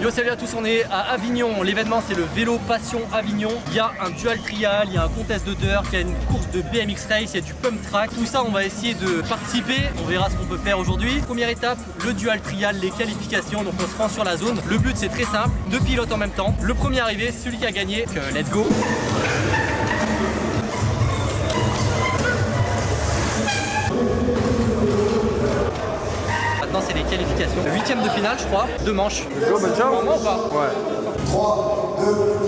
Yo salut à tous, on est à Avignon, l'événement c'est le vélo passion Avignon, il y a un dual trial, il y a un contest de dirt, il y a une course de BMX race, il y a du pump track, tout ça on va essayer de participer, on verra ce qu'on peut faire aujourd'hui. Première étape, le dual trial, les qualifications, donc on se rend sur la zone. Le but c'est très simple, deux pilotes en même temps, le premier arrivé, celui qui a gagné, euh, let's go c'est les qualifications. Huitième de finale, je crois. Bah, deux manches. Go. Moment, ou pas ouais. 3, 2,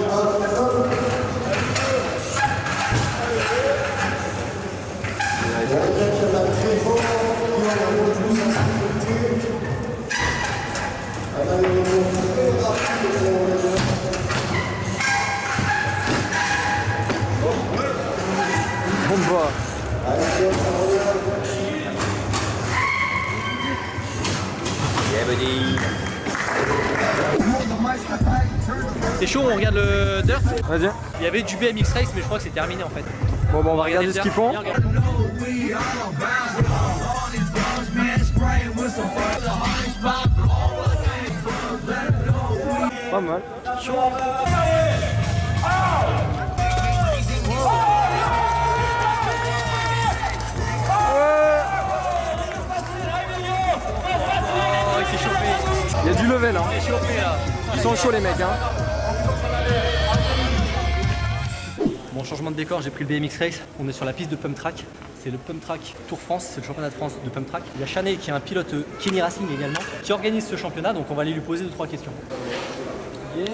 C'est chaud, on regarde le dirt. Vas-y. Il y avait du BMX race mais je crois que c'est terminé en fait. Bon, bah, on va regarder ce qu'ils font. Pas mal. Oh, Il y a du level, hein. Ils sont chauds, les mecs, hein. Bon changement de décor, j'ai pris le BMX Race, on est sur la piste de Pump Track. C'est le Pump Track Tour France, c'est le championnat de France de Pump Track. Il y a Chanet qui est un pilote euh, Kenny Racing également, qui organise ce championnat, donc on va aller lui poser deux trois questions. Yeah.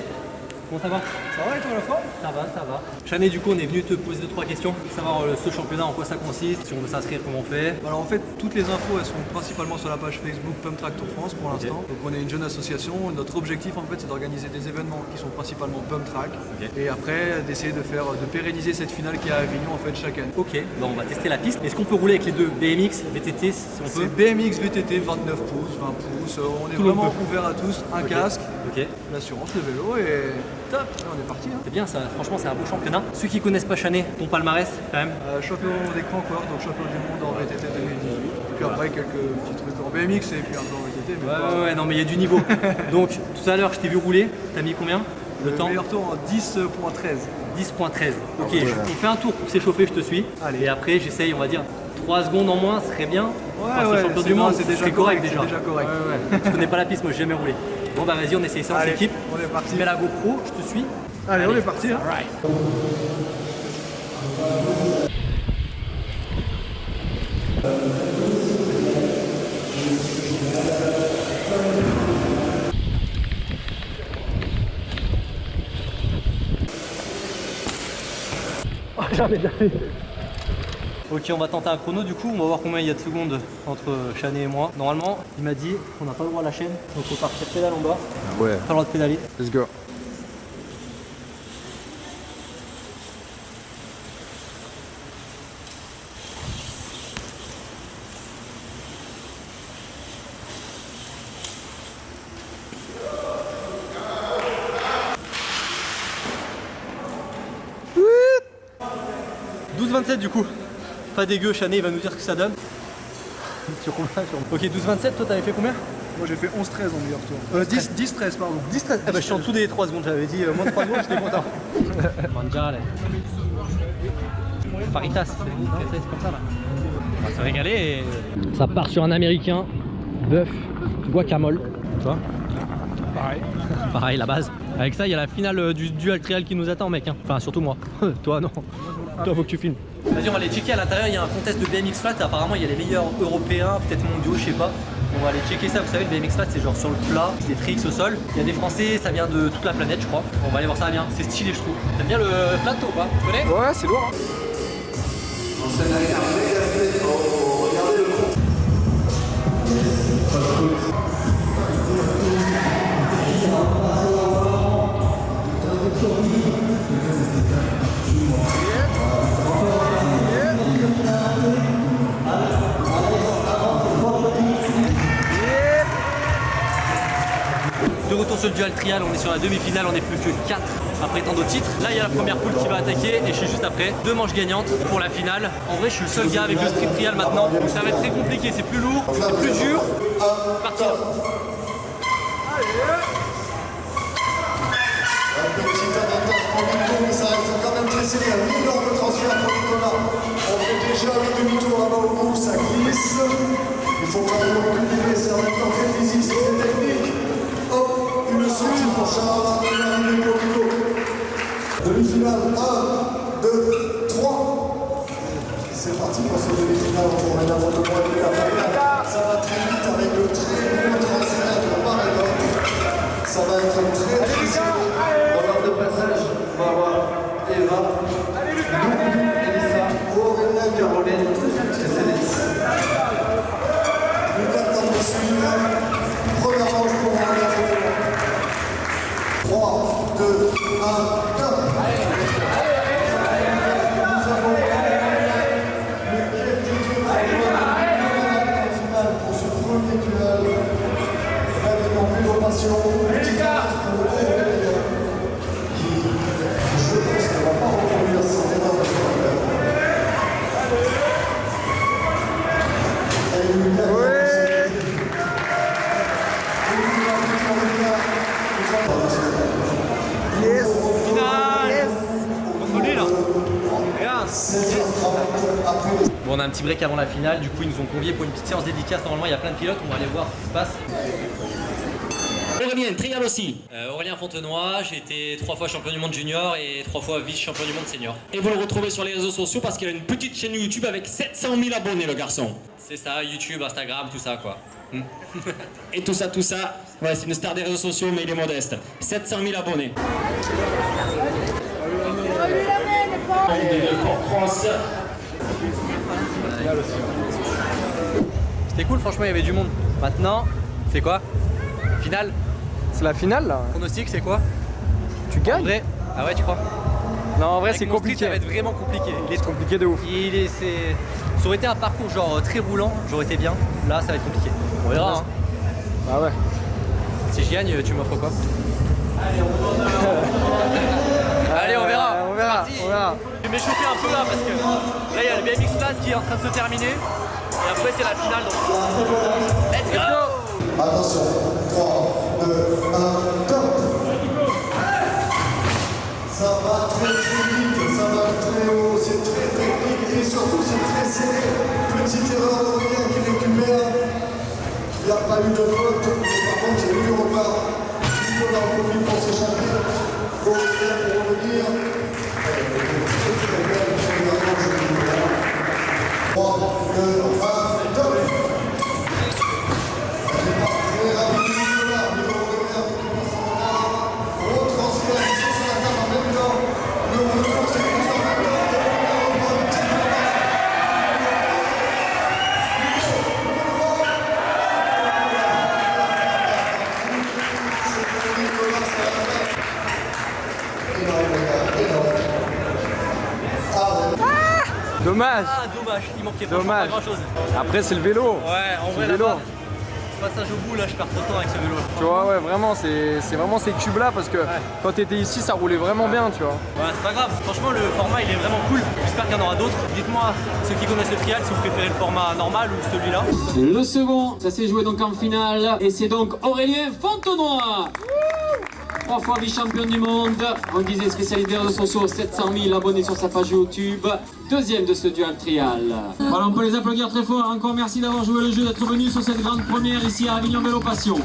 Comment ça va? Ça va et toi la forme Ça va, ça va. Chanet du coup on est venu te poser deux trois questions, savoir euh, ce championnat en quoi ça consiste, si on veut s'inscrire comment on fait. Alors en fait, toutes les infos elles sont principalement sur la page Facebook Pump Track Tour France pour l'instant. Donc on est une jeune association. Notre objectif en fait c'est d'organiser des événements qui sont principalement Pump Track et après d'essayer de faire de pérenniser cette finale qui est à Avignon en fait chaque année. Ok, bon, on va tester la piste. Est-ce qu'on peut rouler avec les deux BMX, VTT si on C'est peut BMX VTT 29 pouces, 20 pouces. euh, On est Tout vraiment ouvert à tous. Un casque, l'assurance, le vélo et top. On est parti. Hein. C'est bien ça, franchement c'est un beau championnat. Ceux qui connaissent pas Chanet, ton palmarès quand même. Euh, champion des Crancourt, donc champion du monde en VTT 2018. Et puis après quelques petits trucs en BMX et puis un peu en VTT. Mais Ouais, pas- ouais, ouais, non mais il y a du niveau. Donc tout à l'heure je t'ai vu rouler, t'as mis combien Le le temps meilleur tour en 10.13. 10.13. Ok, je- on fait un tour pour s'échauffer, je te suis. Allez. Et après j'essaye, on va dire, 3 secondes en moins, ce serait bien. Ouais, Enfin, ouais, champion du monde, c'est déjà correct, correct, déjà. c'est déjà correct. Ouais, ouais. je connais pas la piste, moi j'ai jamais roulé. Bon bah vas-y, on essaye ça en Allez, équipe. on est parti. Je mets la GoPro, je te suis. Allez, on est parti. hein. Alright. Oh, jamais jamais. Ok, on va tenter un chrono du coup, on va voir combien il y a de secondes entre Chanet et moi. Normalement, il m'a dit qu'on n'a pas le droit à la chaîne, donc faut partir pédale en bas, Ouais. pas le droit de pédaler. Let's go. « 12-27 du coup. Pas dégueu, Chanet il va nous dire ce que ça donne. Sur combien sur... Ok, 12-27, toi t'avais fait combien? Moi j'ai fait 11-13 en meilleur tour. Euh, 10, 10 13 pardon. 10 13. Ah bah je suis en dessous des 3 secondes, j'avais dit euh, moins de 3 secondes, j'étais content. Mangiare. Faritas, c'est comme ça là. On va se régaler et... Ça part sur un américain, bœuf, guacamole, tu vois Pareil. Pareil, la base. Avec ça, il y a la finale euh, du dual trial qui nous attend, mec. hein. Enfin, surtout moi. Toi, non. Toi, faut que tu filmes. Vas-y, on va aller checker à l'intérieur. Il y a un contest de BMX flat. Apparemment, il y a les meilleurs européens, peut-être mondiaux, je sais pas. On va aller checker ça. Vous savez, le BMX flat, c'est genre sur le plat, c'est tricks au sol. Il y a des Français, ça vient de toute la planète, je crois. On va aller voir ça bien. C'est stylé, je trouve. T'aimes bien le flat, toi, ou pas? Tu connais? Ouais, c'est lourd. hein. De retour sur le dual trial, on est sur la demi-finale, on est plus que 4 à prétendre au titre. Là, il y a la première poule qui va attaquer et je suis juste après. Deux manches gagnantes pour la finale. En vrai, je suis le seul gars avec le strip trial maintenant. Donc ça va être très compliqué, c'est plus lourd, c'est plus dur. C'est parti là. Ça reste quand même très serré. Un énorme transfert pour. On fait déjà le demi-tour bas au bout, ça glisse. Il faut quand même reculer, c'est en même temps très physique, c'est très technique. Sortie pour Charles, pour Nico. Demi-finale, 1, 2, 3. C'est parti pour ce demi-finale entre Aurélien Fontenot et la finale. Ça va très vite avec le très bon transfert de d'autre. Ça va être très très un petit break avant la finale, du coup ils nous ont conviés pour une petite séance dédicace. Normalement, il y a plein de pilotes, on va aller voir ce qui se passe. Aurélien, trial aussi. Euh, Aurélien Fontenoy, j'ai été trois fois champion du monde junior et trois fois vice-champion du monde senior. Et vous le retrouvez sur les réseaux sociaux parce qu'il a une petite chaîne YouTube avec 700 000 abonnés, le garçon. C'est ça, YouTube, Instagram, tout ça quoi. Hmm. Et tout ça, tout ça, ouais, c'est une star des réseaux sociaux, mais il est modeste. 700 000 abonnés. France. C'était cool, franchement, il y avait du monde. Maintenant, c'est quoi? Finale C'est la finale là. Pronostic, c'est quoi? Tu En gagnes vrai Ah ouais, tu crois? Non, en vrai, c'est street, compliqué. Ça va être vraiment compliqué. Il est C'est compliqué de ouf. Il est, c'est... Ça aurait été un parcours genre euh, très roulant, j'aurais été bien. Là, ça va être compliqué. On verra. hein. Bah ouais. Si je gagne, tu m'offres quoi? Allez, on verra. on verra, C'est parti. on verra. Je vais m'échauffer un peu là parce que là, il y a le BMX Class en train de se terminer. Et après, c'est la finale. Let's go Attention, 3, 2, 1, top Ça va très vite, ça va très haut, c'est très technique et surtout c'est très serré. Petite erreur d'Aurélien qui récupère. Il n'y a pas eu de mais par contre il a eu du repart. Nicolas en profite pour s'échapper. Pour revenir. Il manquait Dommage. pas grand chose. Après, c'est le vélo. Ouais, en C'est vrai, le vélo. ce passage au bout, là, je perds trop de temps avec ce vélo. Tu vois, ouais, vraiment, c'est c'est vraiment ces cubes-là parce que quand t'étais ici, ça roulait vraiment bien, tu vois. Ouais, c'est pas grave. Franchement, le format, il est vraiment cool. J'espère qu'il y en aura d'autres. Dites-moi, ceux qui connaissent le trial, si vous préférez le format normal ou celui-là. Le second, ça s'est joué donc en finale. Et c'est donc Aurélien Fontenoy. Trois fois vice-champion du monde. On disait spécialité réseaux sociaux, 700 000 abonnés sur sa page YouTube. Deuxième de ce dual trial. Voilà, on peut les applaudir très fort. Encore merci d'avoir joué le jeu, d'être venu sur cette grande première ici à Avignon Vélo Passion.